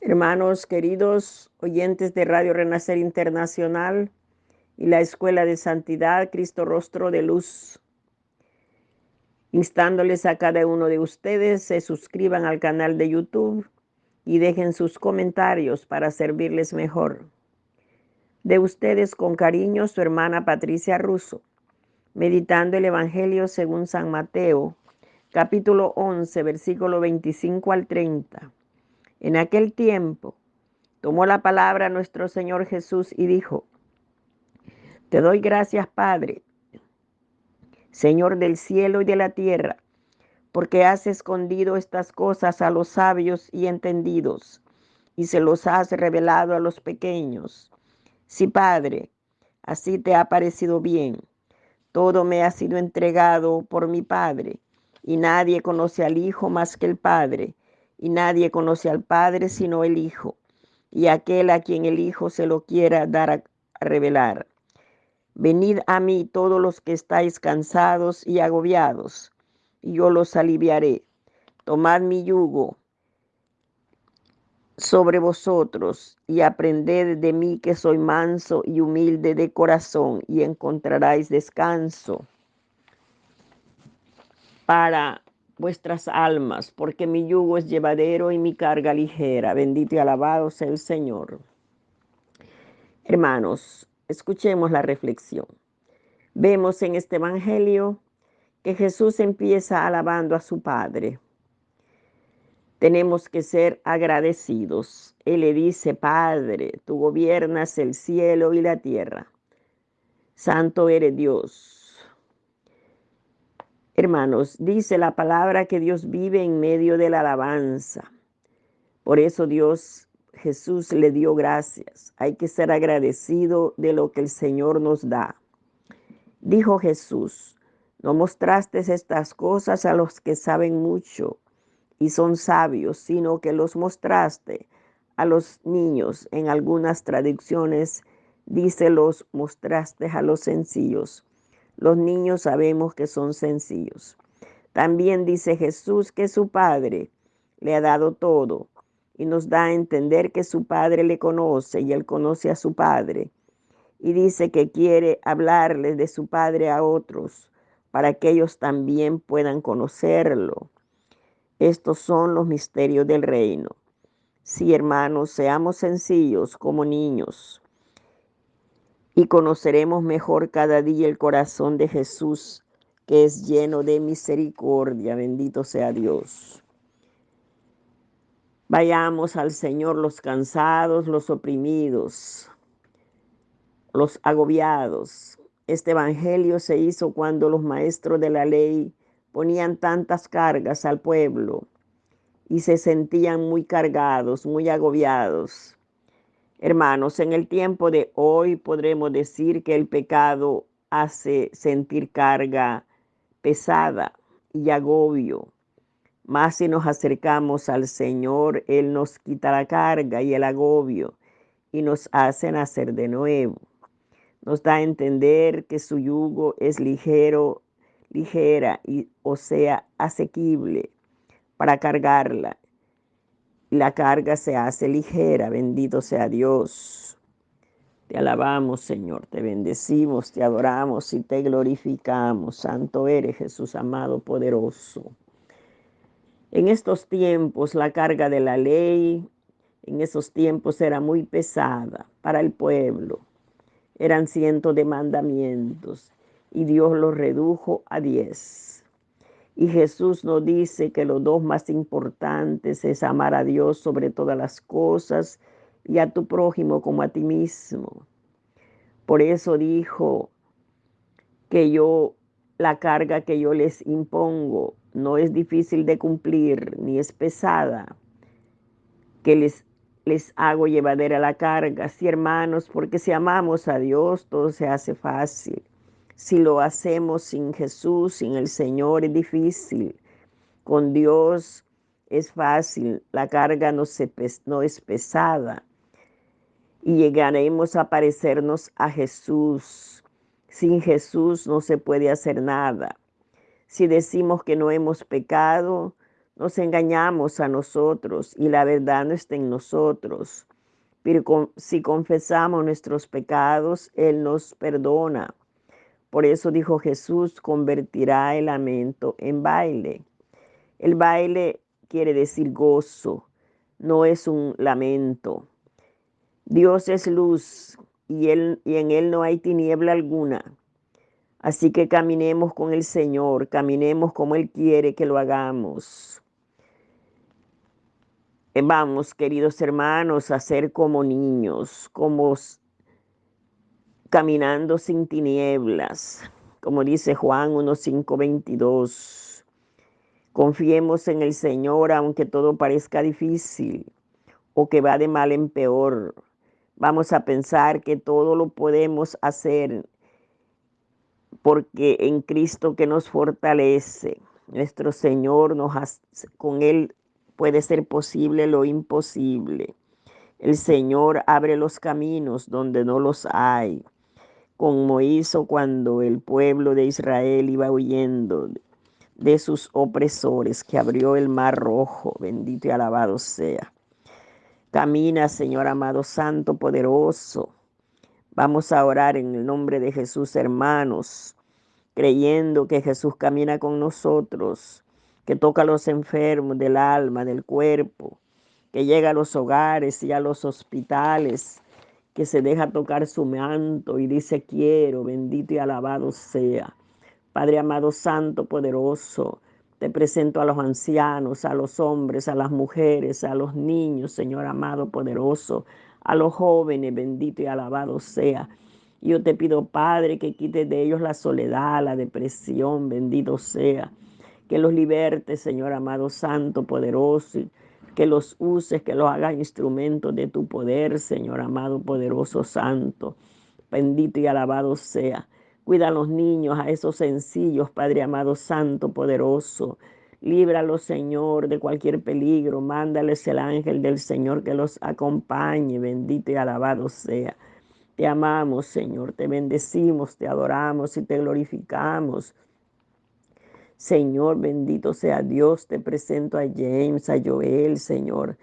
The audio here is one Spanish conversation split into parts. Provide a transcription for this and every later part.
Hermanos queridos oyentes de Radio Renacer Internacional y la Escuela de Santidad Cristo Rostro de Luz, instándoles a cada uno de ustedes se suscriban al canal de YouTube y dejen sus comentarios para servirles mejor. De ustedes con cariño su hermana Patricia Russo, meditando el Evangelio según San Mateo, capítulo 11, versículo 25 al 30. En aquel tiempo tomó la palabra nuestro Señor Jesús y dijo, Te doy gracias, Padre, Señor del cielo y de la tierra, porque has escondido estas cosas a los sabios y entendidos, y se los has revelado a los pequeños. Sí, Padre, así te ha parecido bien. Todo me ha sido entregado por mi Padre, y nadie conoce al Hijo más que el Padre y nadie conoce al Padre sino el Hijo, y aquel a quien el Hijo se lo quiera dar a, revelar. Venid a mí todos los que estáis cansados y agobiados, y yo los aliviaré. Tomad mi yugo sobre vosotros y aprended de mí que soy manso y humilde de corazón, y encontraréis descanso para vuestras almas, porque mi yugo es llevadero y mi carga ligera. Bendito y alabado sea el Señor. Hermanos, escuchemos la reflexión. Vemos en este Evangelio que Jesús empieza alabando a su Padre. Tenemos que ser agradecidos. Él le dice, Padre, tú gobiernas el cielo y la tierra. Santo eres Dios Hermanos, dice la palabra que Dios vive en medio de la alabanza. Por eso Dios, Jesús le dio gracias. Hay que ser agradecido de lo que el Señor nos da. Dijo Jesús, no mostraste estas cosas a los que saben mucho y son sabios, sino que los mostraste a los niños. En algunas traducciones dice los mostraste a los sencillos. Los niños sabemos que son sencillos. También dice Jesús que su Padre le ha dado todo y nos da a entender que su Padre le conoce y él conoce a su Padre. Y dice que quiere hablarle de su Padre a otros para que ellos también puedan conocerlo. Estos son los misterios del reino. Sí, hermanos, seamos sencillos como niños y conoceremos mejor cada día el corazón de Jesús, que es lleno de misericordia. Bendito sea Dios. Vayamos al Señor los cansados, los oprimidos, los agobiados. Este Evangelio se hizo cuando los maestros de la ley ponían tantas cargas al pueblo y se sentían muy cargados, muy agobiados. Hermanos, en el tiempo de hoy podremos decir que el pecado hace sentir carga pesada y agobio. Más si nos acercamos al Señor, Él nos quita la carga y el agobio y nos hace nacer de nuevo. Nos da a entender que su yugo es ligero, ligera y o sea asequible para cargarla la carga se hace ligera. Bendito sea Dios. Te alabamos, Señor, te bendecimos, te adoramos y te glorificamos. Santo eres Jesús amado, poderoso. En estos tiempos la carga de la ley, en esos tiempos era muy pesada para el pueblo. Eran cientos de mandamientos y Dios los redujo a diez. Y Jesús nos dice que los dos más importantes es amar a Dios sobre todas las cosas y a tu prójimo como a ti mismo. Por eso dijo que yo, la carga que yo les impongo no es difícil de cumplir ni es pesada, que les, les hago llevadera la carga. Sí, hermanos, porque si amamos a Dios, todo se hace fácil. Si lo hacemos sin Jesús, sin el Señor, es difícil. Con Dios es fácil, la carga no, es pesada. Y llegaremos a parecernos a Jesús. Sin Jesús no se puede hacer nada. Si decimos que no hemos pecado, nos engañamos a nosotros y la verdad no está en nosotros. Pero si confesamos nuestros pecados, Él nos perdona. Por eso dijo Jesús, convertirá el lamento en baile. El baile quiere decir gozo, no es un lamento. Dios es luz y, él, y en Él no hay tiniebla alguna. Así que caminemos con el Señor, caminemos como Él quiere que lo hagamos. Vamos, queridos hermanos, a ser como niños, como caminando sin tinieblas, como dice Juan 1.5.22. Confiemos en el Señor aunque todo parezca difícil o que va de mal en peor. Vamos a pensar que todo lo podemos hacer porque en Cristo que nos fortalece, nuestro Señor nos con él puede ser posible lo imposible. El Señor abre los caminos donde no los hay, como hizo cuando el pueblo de Israel iba huyendo de sus opresores, que abrió el mar rojo, bendito y alabado sea. Camina, Señor amado, santo, poderoso. Vamos a orar en el nombre de Jesús, hermanos, creyendo que Jesús camina con nosotros que toca a los enfermos del alma, del cuerpo, que llega a los hogares y a los hospitales, que se deja tocar su manto y dice quiero, bendito y alabado sea. Padre amado, santo, poderoso, te presento a los ancianos, a los hombres, a las mujeres, a los niños, Señor amado, poderoso, a los jóvenes, bendito y alabado sea. Yo te pido, Padre, que quites de ellos la soledad, la depresión, bendito sea que los libertes, Señor amado, santo, poderoso, que los uses, que los hagas instrumentos de tu poder, Señor amado, poderoso, santo. Bendito y alabado sea. Cuida a los niños, a esos sencillos, Padre amado, santo, poderoso. Líbralos, Señor, de cualquier peligro. Mándales el ángel del Señor que los acompañe. Bendito y alabado sea. Te amamos, Señor. Te bendecimos, te adoramos y te glorificamos. Señor, bendito sea Dios. Te presento a James, a Joel, Señor,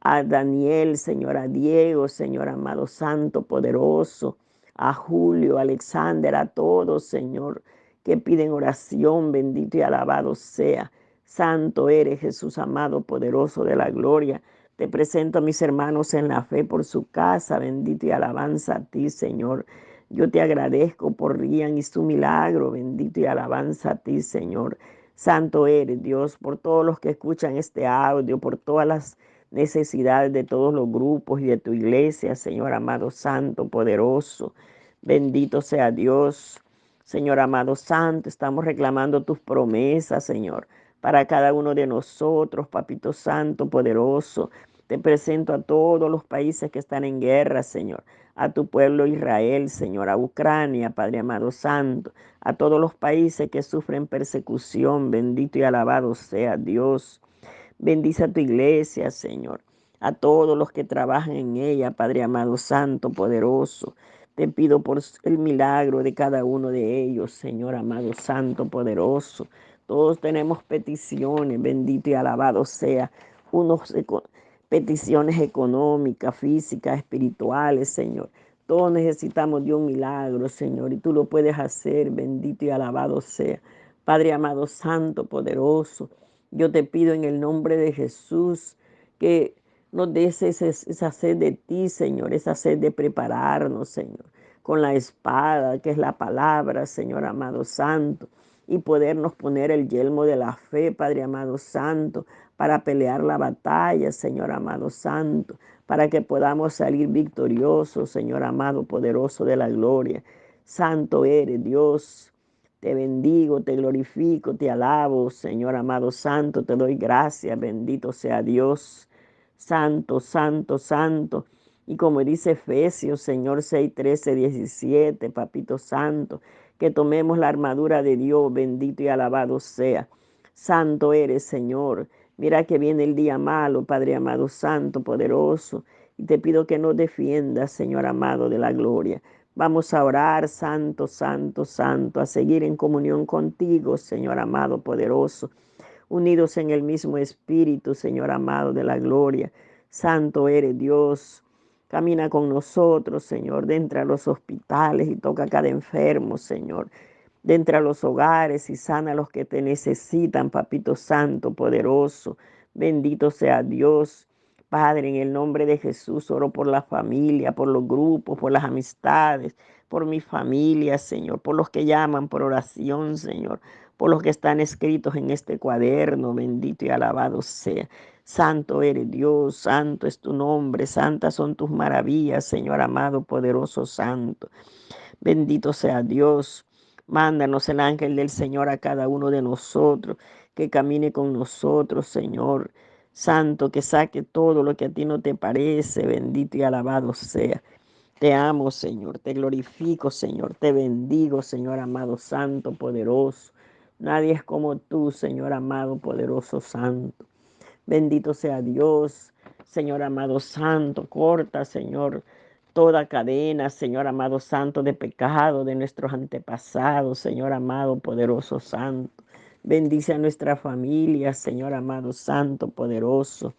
a Daniel, Señor, a Diego, Señor, amado Santo, poderoso, a Julio, a Alexander, a todos, Señor, que piden oración, bendito y alabado sea. Santo eres Jesús, amado, poderoso de la gloria. Te presento a mis hermanos en la fe por su casa, bendito y alabanza a ti, Señor. Yo te agradezco por Rian y su milagro. Bendito y alabanza a ti, Señor. Santo eres, Dios, por todos los que escuchan este audio, por todas las necesidades de todos los grupos y de tu iglesia, Señor amado, santo, poderoso. Bendito sea Dios. Señor amado santo, estamos reclamando tus promesas, Señor, para cada uno de nosotros, Papito Santo, poderoso. Te presento a todos los países que están en guerra, Señor a tu pueblo Israel, Señor, a Ucrania, Padre amado santo, a todos los países que sufren persecución, bendito y alabado sea Dios. Bendice a tu iglesia, Señor, a todos los que trabajan en ella, Padre amado santo, poderoso. Te pido por el milagro de cada uno de ellos, Señor amado santo, poderoso. Todos tenemos peticiones, bendito y alabado sea. Unos peticiones económicas, físicas, espirituales, Señor. Todos necesitamos de un milagro, Señor, y tú lo puedes hacer, bendito y alabado sea. Padre amado, santo, poderoso, yo te pido en el nombre de Jesús que nos des esa sed de ti, Señor, esa sed de prepararnos, Señor, con la espada, que es la palabra, Señor amado, santo, y podernos poner el yelmo de la fe, Padre amado, santo, para pelear la batalla, Señor amado santo, para que podamos salir victoriosos, Señor amado poderoso de la gloria. Santo eres Dios. Te bendigo, te glorifico, te alabo, Señor amado santo, te doy gracias, bendito sea Dios. Santo, santo, santo. Y como dice Efesios, Señor 6, 13, 17, Papito Santo, que tomemos la armadura de Dios, bendito y alabado sea. Santo eres, Señor. Mira que viene el día malo, Padre amado, santo, poderoso. Y te pido que nos defiendas, Señor amado de la gloria. Vamos a orar, santo, santo, santo, a seguir en comunión contigo, Señor amado, poderoso. unidos en el mismo espíritu, Señor amado de la gloria. Santo eres Dios. Camina con nosotros, Señor, dentro de los hospitales y toca a cada enfermo, Señor. Dentro de los hogares y sana a los que te necesitan, Papito Santo, poderoso. Bendito sea Dios. Padre, en el nombre de Jesús, oro por la familia, por los grupos, por las amistades, por mi familia, Señor, por los que llaman por oración, Señor, por los que están escritos en este cuaderno, bendito y alabado sea. Santo eres Dios, santo es tu nombre, santas son tus maravillas, Señor amado, poderoso, santo. Bendito sea Dios. Mándanos el ángel del Señor a cada uno de nosotros, que camine con nosotros, Señor. Santo, que saque todo lo que a ti no te parece, bendito y alabado sea. Te amo, Señor, te glorifico, Señor, te bendigo, Señor amado, santo, poderoso. Nadie es como tú, Señor amado, poderoso, santo. Bendito sea Dios, Señor amado santo, corta, Señor, toda cadena, Señor amado santo, de pecado de nuestros antepasados, Señor amado poderoso santo. Bendice a nuestra familia, Señor amado santo, poderoso.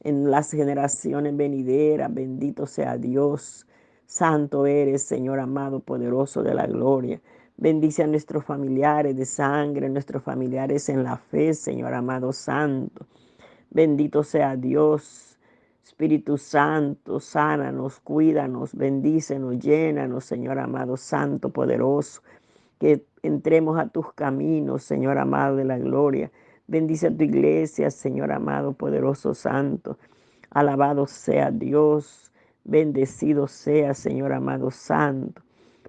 En las generaciones venideras, bendito sea Dios. Santo eres, Señor amado, poderoso de la gloria. Bendice a nuestros familiares de sangre, nuestros familiares en la fe, Señor amado santo. Bendito sea Dios. Espíritu Santo, sánanos, cuídanos, bendícenos, llénanos, Señor amado, Santo, poderoso. Que entremos a tus caminos, Señor amado de la gloria. Bendice a tu iglesia, Señor amado, poderoso, santo. Alabado sea Dios. Bendecido sea, Señor amado, santo.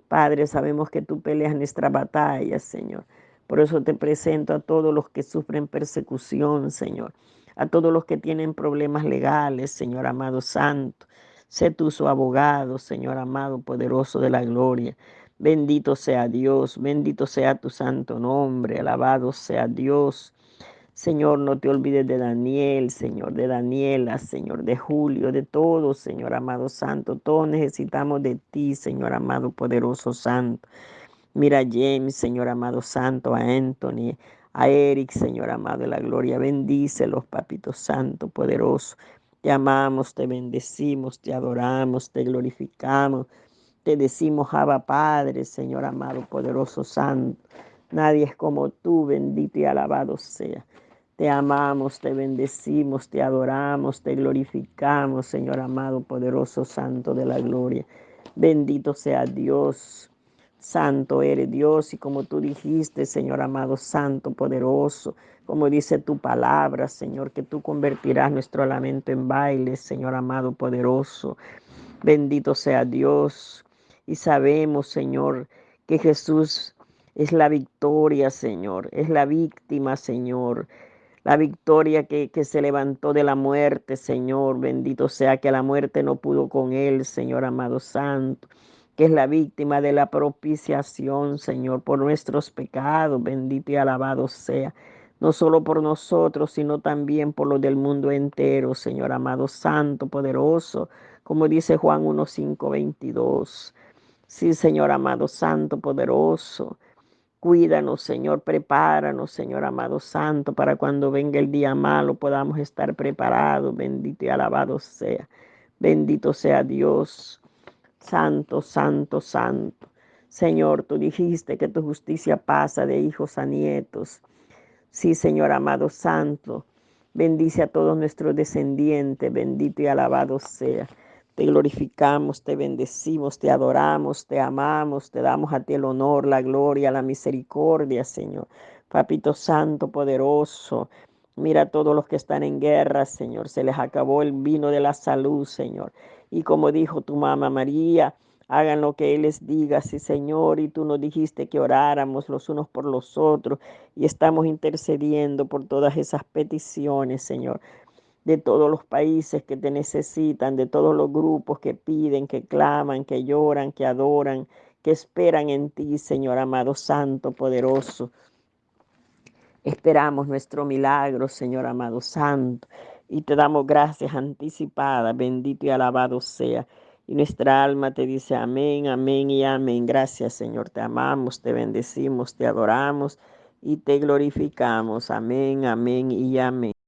Padre, sabemos que tú peleas nuestra batalla, Señor. Por eso te presento a todos los que sufren persecución, Señor a todos los que tienen problemas legales, Señor amado santo. Sé tú su abogado, Señor amado, poderoso de la gloria. Bendito sea Dios, bendito sea tu santo nombre, alabado sea Dios. Señor, no te olvides de Daniel, Señor, de Daniela, Señor, de Julio, de todos, Señor amado santo. Todos necesitamos de ti, Señor amado poderoso santo. Mira a James, Señor amado santo, a Anthony, a Eric, Señor amado de la gloria. Bendícelos, Papito Santo, poderoso. Te amamos, te bendecimos, te adoramos, te glorificamos. Te decimos, Abba Padre, Señor amado, poderoso Santo. Nadie es como tú, bendito y alabado sea. Te amamos, te bendecimos, te adoramos, te glorificamos, Señor amado, poderoso Santo de la gloria. Bendito sea Dios. Santo eres Dios y como tú dijiste, Señor amado, santo, poderoso, como dice tu palabra, Señor, que tú convertirás nuestro lamento en baile, Señor amado, poderoso. Bendito sea Dios. Y sabemos, Señor, que Jesús es la victoria, Señor, es la víctima, Señor. La victoria que, que, se levantó de la muerte, Señor. Bendito sea que la muerte no pudo con él, Señor amado santo que es la víctima de la propiciación, Señor, por nuestros pecados. Bendito y alabado sea, no solo por nosotros, sino también por los del mundo entero, Señor amado, santo, poderoso, como dice Juan 1, 5, 22. Sí, Señor amado, santo, poderoso. Cuídanos, Señor, prepáranos, Señor amado santo, para cuando venga el día malo podamos estar preparados. Bendito y alabado sea. Bendito sea Dios. Santo, santo, santo. Señor, tú dijiste que tu justicia pasa de hijos a nietos. Sí, Señor amado santo, bendice a todos nuestros descendientes, bendito y alabado sea. Te glorificamos, te bendecimos, te adoramos, te amamos, te damos a ti el honor, la gloria, la misericordia, Señor. Papito Santo, poderoso, mira a todos los que están en guerra, Señor. Se les acabó el vino de la salud, Señor. Y como dijo tu mamá María, hagan lo que Él les diga, sí Señor, y tú nos dijiste que oráramos los unos por los otros y estamos intercediendo por todas esas peticiones, Señor, de todos los países que te necesitan, de todos los grupos que piden, que claman, que lloran, que adoran, que esperan en ti, Señor amado, santo, poderoso. Esperamos nuestro milagro, Señor amado, santo y te damos gracias anticipadas, bendito y alabado sea. Y nuestra alma te dice amén, amén y amén. Gracias Señor, te amamos, te bendecimos, te adoramos y te glorificamos. Amén, amén y amén.